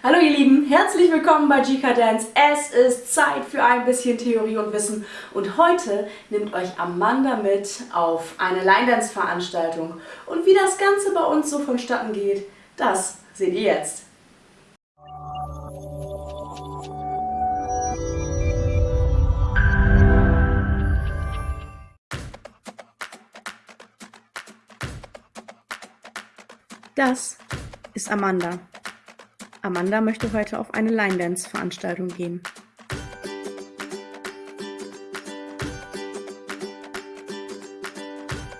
Hallo ihr Lieben, herzlich willkommen bei GK Dance. Es ist Zeit für ein bisschen Theorie und Wissen und heute nimmt euch Amanda mit auf eine Line Dance Veranstaltung. Und wie das Ganze bei uns so vonstatten geht, das seht ihr jetzt. Das ist Amanda. Amanda möchte heute auf eine Line Dance Veranstaltung gehen.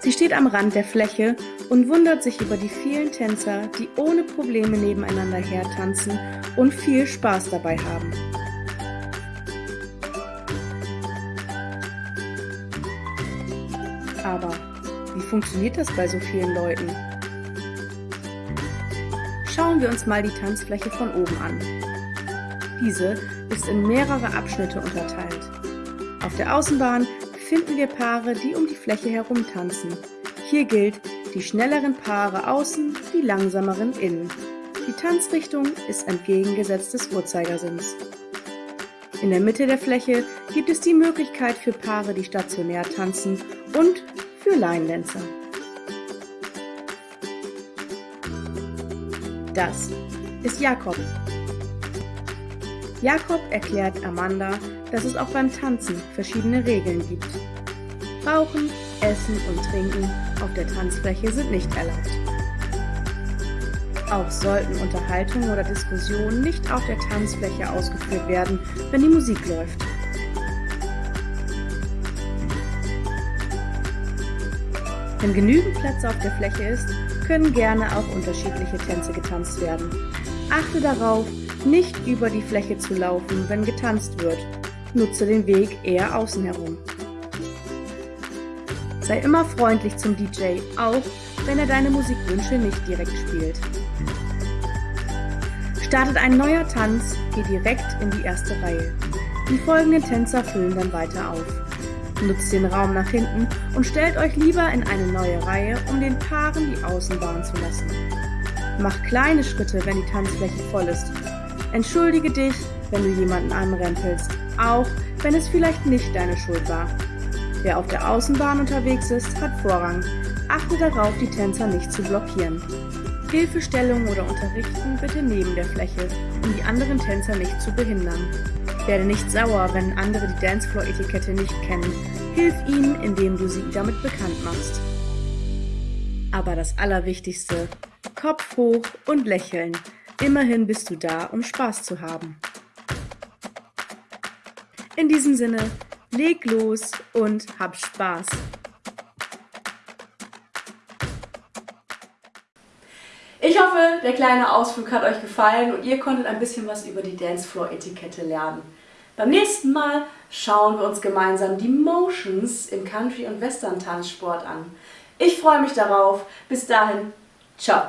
Sie steht am Rand der Fläche und wundert sich über die vielen Tänzer, die ohne Probleme nebeneinander hertanzen und viel Spaß dabei haben. Aber wie funktioniert das bei so vielen Leuten? Schauen wir uns mal die Tanzfläche von oben an. Diese ist in mehrere Abschnitte unterteilt. Auf der Außenbahn finden wir Paare, die um die Fläche herum tanzen. Hier gilt, die schnelleren Paare außen, die langsameren innen. Die Tanzrichtung ist entgegengesetzt des Uhrzeigersinns. In der Mitte der Fläche gibt es die Möglichkeit für Paare, die stationär tanzen und für Line-Dancer. Das ist Jakob. Jakob erklärt Amanda, dass es auch beim Tanzen verschiedene Regeln gibt. Rauchen, Essen und Trinken auf der Tanzfläche sind nicht erlaubt. Auch sollten Unterhaltungen oder Diskussionen nicht auf der Tanzfläche ausgeführt werden, wenn die Musik läuft. Wenn genügend Platz auf der Fläche ist, können gerne auch unterschiedliche Tänze getanzt werden. Achte darauf, nicht über die Fläche zu laufen, wenn getanzt wird. Nutze den Weg eher außen herum. Sei immer freundlich zum DJ, auch wenn er deine Musikwünsche nicht direkt spielt. Startet ein neuer Tanz, geh direkt in die erste Reihe. Die folgenden Tänzer füllen dann weiter auf. Nutzt den Raum nach hinten und stellt euch lieber in eine neue Reihe, um den Paaren die Außenbahn zu lassen. Mach kleine Schritte, wenn die Tanzfläche voll ist. Entschuldige dich, wenn du jemanden anrempelst, auch wenn es vielleicht nicht deine Schuld war. Wer auf der Außenbahn unterwegs ist, hat Vorrang. Achte darauf, die Tänzer nicht zu blockieren. Hilfestellung oder Unterrichten bitte neben der Fläche, um die anderen Tänzer nicht zu behindern. Werde nicht sauer, wenn andere die Dancefloor-Etikette nicht kennen. Hilf ihnen, indem du sie damit bekannt machst. Aber das Allerwichtigste, Kopf hoch und lächeln. Immerhin bist du da, um Spaß zu haben. In diesem Sinne, leg los und hab Spaß. Ich hoffe, der kleine Ausflug hat euch gefallen und ihr konntet ein bisschen was über die Dancefloor-Etikette lernen. Beim nächsten Mal schauen wir uns gemeinsam die Motions im Country- und Western-Tanzsport an. Ich freue mich darauf. Bis dahin, ciao!